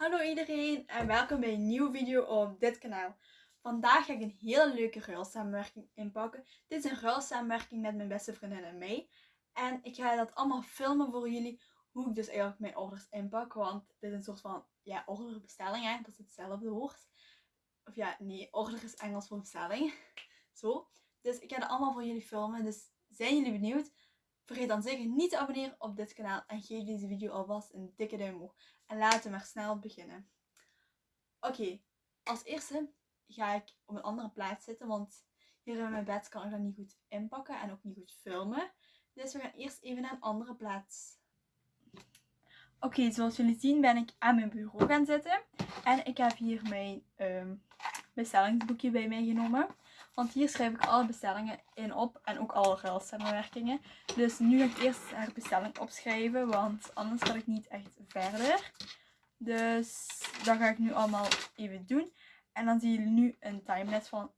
Hallo iedereen en welkom bij een nieuwe video op dit kanaal. Vandaag ga ik een hele leuke ruilsamenwerking inpakken. Dit is een ruilsamenwerking met mijn beste vriendin en mij. En ik ga dat allemaal filmen voor jullie, hoe ik dus eigenlijk mijn orders inpak. Want dit is een soort van, ja, orderbestelling hè, dat is hetzelfde woord. Of ja, nee, order is Engels voor bestelling. Zo. Dus ik ga dat allemaal voor jullie filmen, dus zijn jullie benieuwd? Vergeet dan zeker niet te abonneren op dit kanaal en geef deze video alvast een dikke duim omhoog. En laten we maar snel beginnen. Oké, als eerste ga ik op een andere plaats zitten, want hier in mijn bed kan ik dat niet goed inpakken en ook niet goed filmen. Dus we gaan eerst even naar een andere plaats. Oké, zoals jullie zien ben ik aan mijn bureau gaan zitten. En ik heb hier mijn ehm, bestellingsboekje bij mij genomen. Want hier schrijf ik alle bestellingen in op en ook alle ruilsamenwerkingen. Dus nu ga ik eerst haar bestelling opschrijven, want anders ga ik niet echt verder. Dus dat ga ik nu allemaal even doen. En dan zien jullie nu een timelapse van...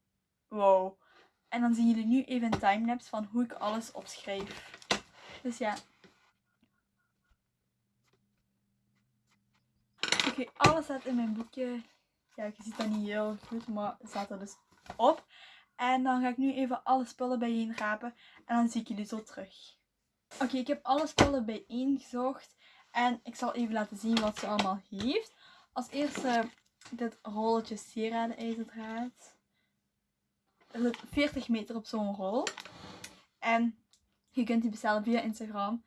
Wow. En dan zien jullie nu even een timelapse van hoe ik alles opschrijf. Dus ja. Oké, alles staat in mijn boekje. Ja, je ziet dat niet heel goed, maar het staat er dus op. En dan ga ik nu even alle spullen bijeen rapen. En dan zie ik jullie zo terug. Oké, ik heb alle spullen bijeen gezocht. En ik zal even laten zien wat ze allemaal heeft. Als eerste dit rolletje sieraden ijzerdraad. Er zit 40 meter op zo'n rol. En je kunt die bestellen via Instagram.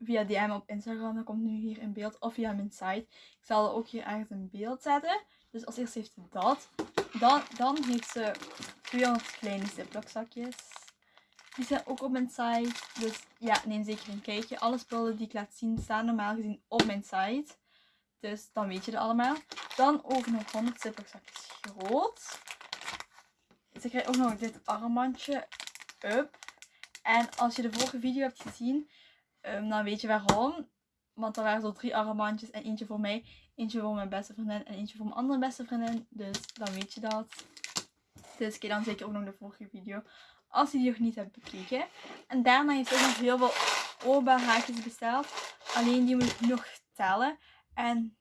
Via DM op Instagram, dat komt nu hier in beeld. Of via mijn site. Ik zal er ook hier ergens in beeld zetten. Dus als eerste heeft ze dat. Dan, dan heeft ze 200 kleine ziploc zakjes. Die zijn ook op mijn site. Dus ja, neem zeker een kijkje. Alle spullen die ik laat zien staan normaal gezien op mijn site. Dus dan weet je het allemaal. Dan ook nog 100 ziploc zakjes groot. Ze krijgt ook nog dit armbandje up. En als je de vorige video hebt gezien, um, dan weet je waarom. Want er waren zo drie armbandjes en eentje voor mij, eentje voor mijn beste vriendin en eentje voor mijn andere beste vriendin. Dus dan weet je dat. Dus kijk dan zeker ook nog de vorige video. Als je die nog niet hebt bekeken. En daarna heeft ook nog heel veel oorbaarhaakjes besteld. Alleen die moet ik nog tellen. En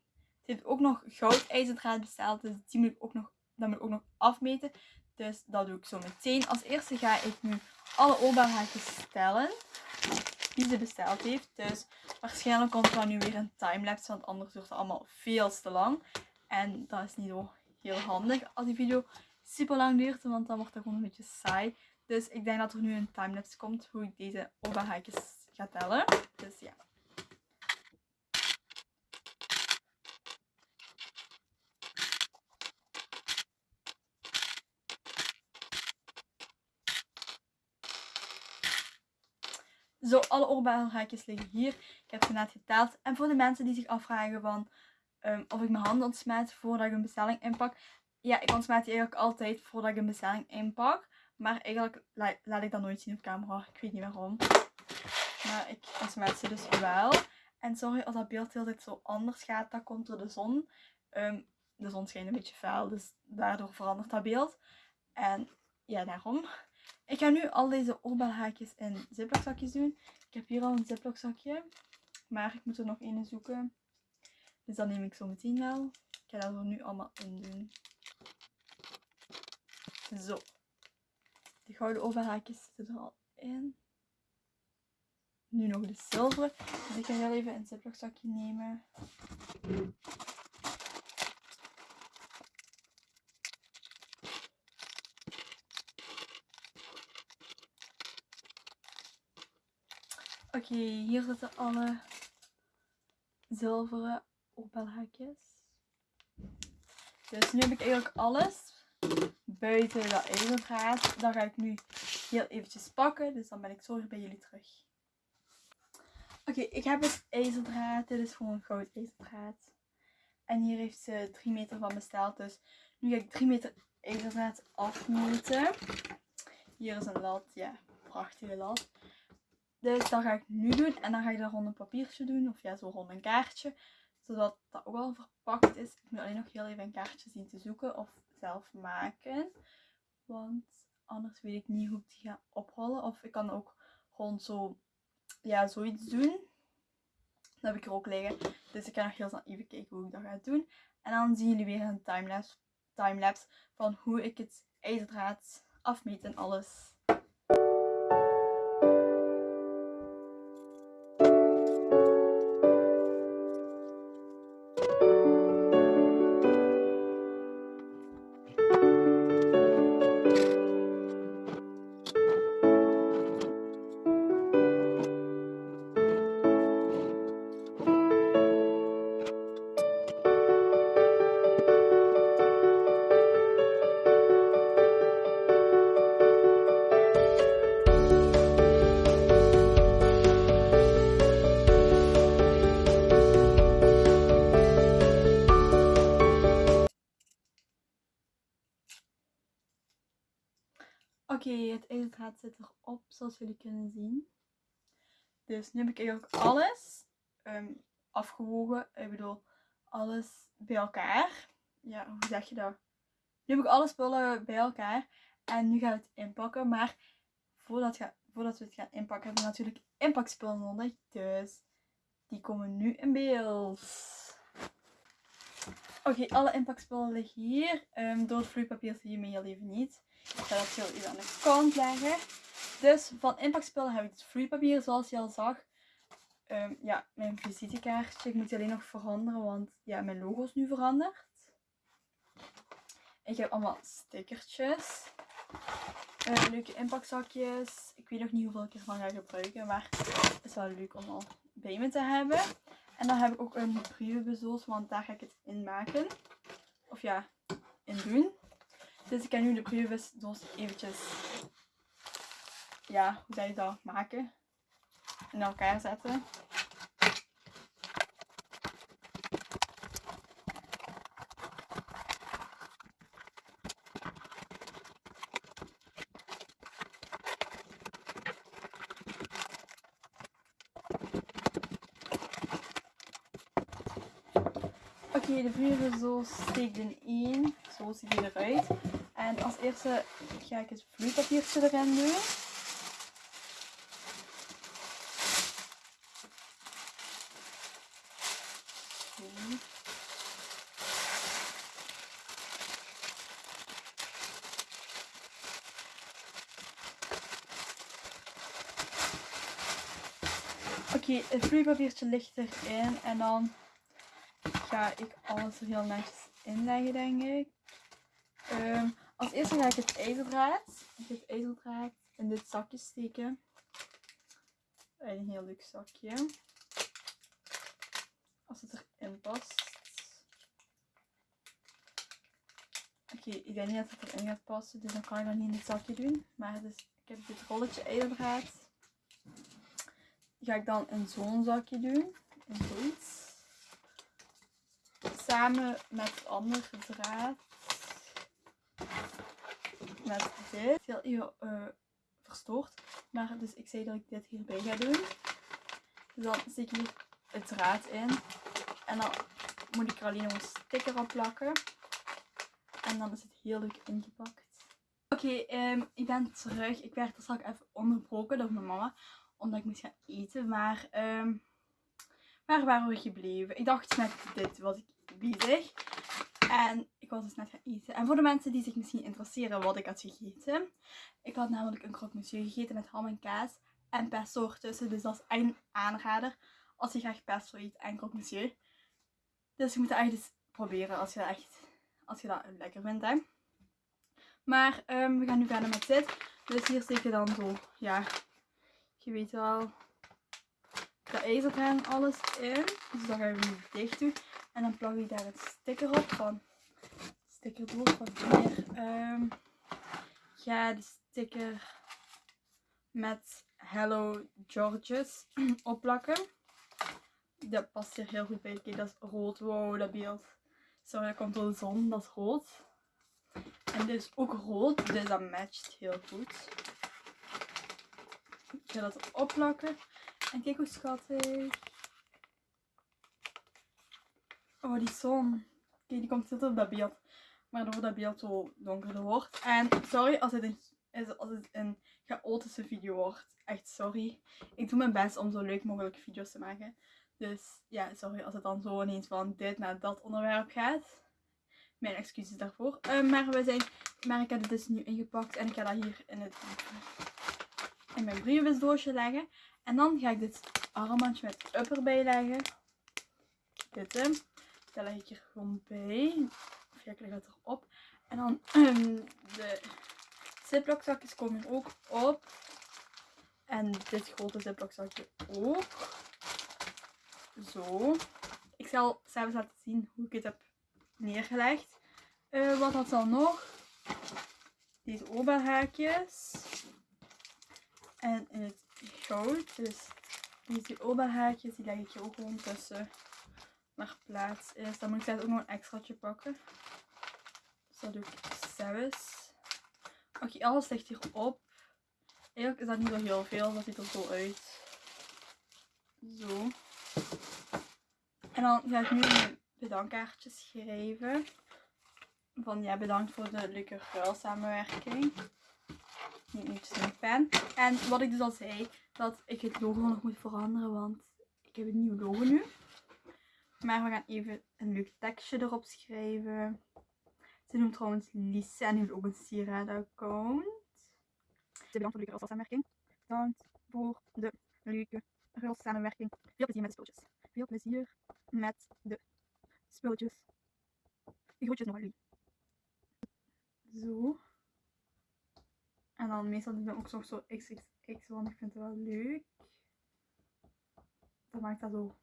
ze heeft ook nog goudijzerdraad besteld. Dus die moet ik ook nog, dat moet ik ook nog afmeten. Dus dat doe ik zo meteen. Als eerste ga ik nu alle oorbaarhaakjes tellen. Die ze besteld heeft. Dus waarschijnlijk komt er dan nu weer een timelapse. Want anders wordt het allemaal veel te lang. En dat is niet zo heel handig als die video super lang duurt, want dan wordt het gewoon een beetje saai. Dus ik denk dat er nu een timelapse komt hoe ik deze oberhaakjes ga tellen. Dus ja. Zo, alle oorbelhaakjes liggen hier. Ik heb ze net geteld. En voor de mensen die zich afvragen van um, of ik mijn handen ontsmet voordat ik een bestelling inpak. Ja, ik ontsmet die eigenlijk altijd voordat ik een bestelling inpak. Maar eigenlijk laat ik dat nooit zien op camera. Ik weet niet waarom. Maar ik ontsmet ze dus wel. En sorry als dat beeld heel tijd zo anders gaat. Dat komt door de zon. Um, de zon schijnt een beetje fel. Dus daardoor verandert dat beeld. En ja, daarom. Ik ga nu al deze oorbelhaakjes in ziplockzakjes doen. Ik heb hier al een ziplockzakje. Maar ik moet er nog een zoeken. Dus dat neem ik zo meteen wel. Ik ga dat er nu allemaal in doen. Zo. De gouden overhaakjes zitten er al in. Nu nog de zilveren. Dus ik ga heel even een ziploc zakje nemen. Oké, hier zitten alle zilveren opbelhaakjes. Dus nu heb ik eigenlijk alles buiten dat ijzerdraad. Dat ga ik nu heel eventjes pakken. Dus dan ben ik zo weer bij jullie terug. Oké, ik heb het ijzerdraad. Dit is gewoon goud ijzerdraad. En hier heeft ze 3 meter van besteld. Dus nu ga ik 3 meter ijzerdraad afmeten. Hier is een lat. Ja, prachtige lat. Dus dat ga ik nu doen. En dan ga ik daar rond een papiertje doen. Of ja, zo rond een kaartje. Zodat dat ook al verpakt is. Ik moet alleen nog heel even een kaartje zien te zoeken. Of zelf maken. Want anders weet ik niet hoe ik die ga oprollen. Of ik kan ook gewoon zo, ja, zoiets doen. Dat heb ik er ook liggen. Dus ik ga nog heel snel even kijken hoe ik dat ga doen. En dan zien jullie weer een timelapse, timelapse van hoe ik het ijzerdraad afmeet en alles. IJzerdraad zit erop, zoals jullie kunnen zien. Dus nu heb ik eigenlijk alles ehm, afgewogen. Ik bedoel, alles bij elkaar. Ja, hoe zeg je dat? Nu heb ik alle spullen bij elkaar. En nu gaan we het inpakken. Maar voordat, voordat we het gaan inpakken, hebben we natuurlijk inpakspullen nodig. Dus die komen nu in beeld. Oké, alle inpakspullen liggen hier. Um, door het vloeipapier zie je me heel even niet. Ik ga dat heel even aan de kant leggen. Dus van inpakspullen heb ik het vloeipapier, zoals je al zag. Um, ja, mijn visitekaartje. Ik moet die alleen nog veranderen, want ja, mijn logo is nu veranderd. Ik heb allemaal stickertjes. Uh, leuke inpakzakjes. Ik weet nog niet hoeveel ik ervan ga gebruiken, maar het is wel leuk om al bij me te hebben. En dan heb ik ook een brievenbus, want daar ga ik het in maken. Of ja, in doen. Dus ik kan nu de brievenbus eventjes, ja, hoe zou je dat maken? In elkaar zetten. Oké, de brieven zo steekt in één. Zo ziet hij eruit. En als eerste ga ik het vloeipapiertje erin doen. Oké, het vloeipapiertje ligt erin en dan ga ik alles er heel netjes inleggen, denk ik. Um, als eerste ga ik het ijzerdraad, dit ijzerdraad in dit zakje steken. Een heel leuk zakje. Als het erin past. Oké, ik denk niet dat het erin gaat passen, dus dan kan ik dat niet in het zakje doen. Maar dus, ik heb dit rolletje ijzerdraad. Die ga ik dan in zo'n zakje doen. In zoiets samen met het andere draad. Met dit. Heel even uh, verstoord. Maar dus ik zei dat ik dit hierbij ga doen. Dus dan steek ik hier het draad in. En dan moet ik er alleen nog een sticker op plakken. En dan is het heel leuk ingepakt. Oké, um, ik ben terug. Ik werd er straks even onderbroken door mijn mama. Omdat ik moest gaan eten. Maar um, waar waren we gebleven? Ik dacht met dit was ik bezig. En ik was dus net gaan eten. En voor de mensen die zich misschien interesseren wat ik had gegeten. Ik had namelijk een croque monsieur gegeten met ham en kaas. En pesto ertussen. Dus dat is een aanrader. Als je graag pesto eet en croque monsieur. Dus je moet het echt eens proberen als je dat echt als je dat lekker vindt. Hè. Maar um, we gaan nu verder met dit. Dus hier steek je dan zo, ja, je weet wel, de ijzerdraad en alles in. Dus dat gaan we nu dicht doen. En dan plak ik daar een sticker op van stickerdoos van hier. Um, ga de sticker met Hello Georges opplakken. Dat past hier heel goed bij. Kijk, dat is rood. Wow, dat beeld. Sorry, dat komt door de zon. Dat is rood. En dit is ook rood, dus dat matcht heel goed. Ik ga dat erop plakken. En kijk hoe schattig. Oh, die zon. Kijk, die komt zitten op dat beeld. Waardoor dat beeld zo donkerder wordt. En sorry als het een, als het een chaotische video wordt. Echt sorry. Ik doe mijn best om zo leuk mogelijk video's te maken. Dus ja, sorry als het dan zo ineens van dit naar dat onderwerp gaat. Mijn excuses daarvoor. Uh, maar, we zijn, maar ik heb het dus nu ingepakt en ik ga dat hier in, het, in mijn brievenbusdoosje leggen. En dan ga ik dit armbandje met upper bij leggen. Dit, dat leg ik hier gewoon bij. Of ja, ik leg het erop. En dan um, de ziplock komen er ook op. En dit grote ziplock ook. Zo. Ik zal zelfs laten zien hoe ik het heb neergelegd. Uh, wat had dan nog? Deze oberhaakjes. En in het goud. Dus deze oberhaakjes die leg ik hier ook gewoon tussen. Naar plaats is. Dan moet ik zelfs ook nog een extraatje pakken. Dus dat doe ik zelfs. Oké, alles ligt hierop. Eigenlijk is dat niet zo heel veel. Dat ziet er zo uit. Zo. En dan ga ik nu een bedankkaartje schrijven. Van ja, bedankt voor de leuke ruil eventjes een pen. En wat ik dus al zei, dat ik het logo nog moet veranderen, want ik heb een nieuw logo nu. Maar we gaan even een leuk tekstje erop schrijven. Ze noemt trouwens Lise en heeft ook een sieradenaccount. Bedankt voor de leuke samenwerking. Bedankt voor de leuke samenwerking. Veel plezier met de spulletjes. Veel plezier met de spulletjes. De groetjes nog. Zo. En dan meestal doen we ook nog zo XXX, want ik vind het wel leuk. Dat maakt dat zo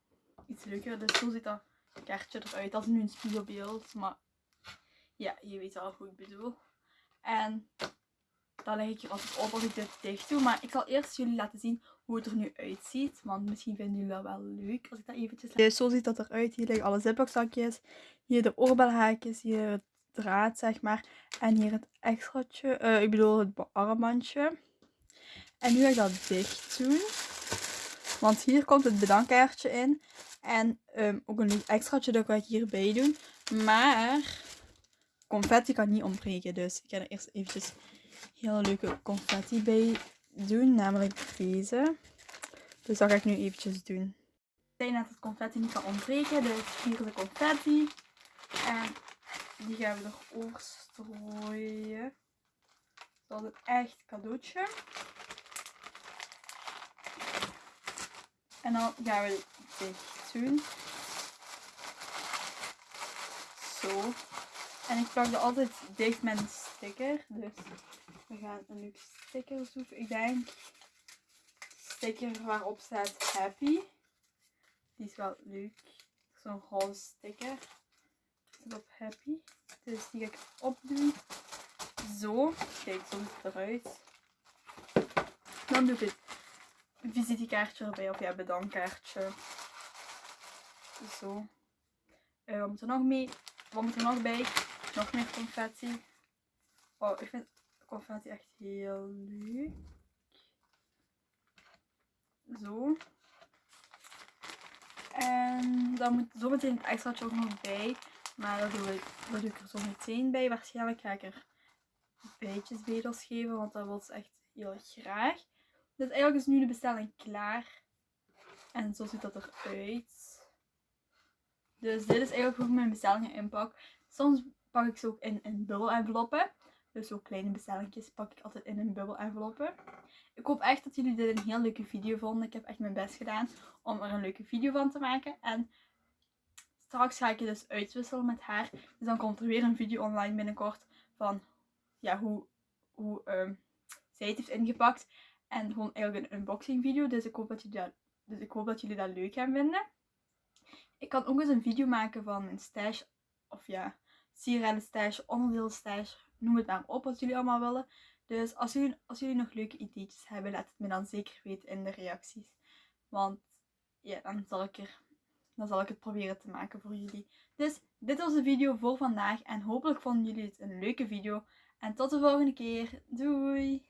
iets leuker. Dus zo ziet dat kaartje eruit. Dat is nu een spiegelbeeld, maar ja, je weet wel hoe ik bedoel. En dan leg ik er altijd op als ik dit dicht doe. Maar ik zal eerst jullie laten zien hoe het er nu uitziet. Want misschien vinden jullie dat wel leuk als ik dat eventjes Dus zo ziet dat eruit. Hier liggen alle ziplockzakjes. Hier de oorbelhaakjes. Hier het draad, zeg maar. En hier het extraatje. Uh, ik bedoel het armbandje. En nu ga ik dat dicht doen. Want hier komt het bedankkaartje in. En um, ook een extraatje dat ga ik hierbij doen. Maar confetti kan niet ontbreken. Dus ik ga er eerst eventjes heel leuke confetti bij doen. Namelijk deze. Dus dat ga ik nu eventjes doen. Ik zei net dat confetti niet kan ontbreken. Dus hier de confetti. En die gaan we erover strooien. Dat is een echt cadeautje. En dan gaan we dit doen. Zo. En ik plak er altijd dicht met een sticker. Dus we gaan een leuk sticker zoeken. Ik denk sticker waarop staat happy. Die is wel leuk. Zo'n roze sticker. Op happy. Dus die ga ik opdoen. Zo. Kijk, zo ziet het eruit. Dan doe ik het visitekaartje erbij. Of ja, bedankkaartje. Zo. Uh, wat moet er nog mee? Wat moet er nog bij? Nog meer confetti. Oh, ik vind confetti echt heel leuk. Zo. En dan moet zometeen het extraatje ook nog bij. Maar dat doe, ik, dat doe ik er zo meteen bij. Waarschijnlijk ga ik er bijtjes bedels geven. Want dat wil ze echt heel graag. Dus eigenlijk is nu de bestelling klaar. En zo ziet dat eruit. Dus dit is eigenlijk hoe ik mijn bestellingen inpak. Soms pak ik ze ook in, in bubbel enveloppen. Dus zo kleine bestellingjes pak ik altijd in een bubbel enveloppen. Ik hoop echt dat jullie dit een heel leuke video vonden. Ik heb echt mijn best gedaan om er een leuke video van te maken. En straks ga ik je dus uitwisselen met haar. Dus dan komt er weer een video online binnenkort van ja, hoe, hoe um, zij het heeft ingepakt. En gewoon eigenlijk een unboxing video. Dus ik hoop dat jullie dat, dus ik hoop dat, jullie dat leuk gaan vinden. Ik kan ook eens een video maken van mijn stash. Of ja, sieraden stash, onderdeel stash. Noem het maar op wat jullie allemaal willen. Dus als jullie, als jullie nog leuke ideetjes hebben, laat het me dan zeker weten in de reacties. Want ja, dan zal ik er dan zal ik het proberen te maken voor jullie. Dus dit was de video voor vandaag en hopelijk vonden jullie het een leuke video. En tot de volgende keer. Doei!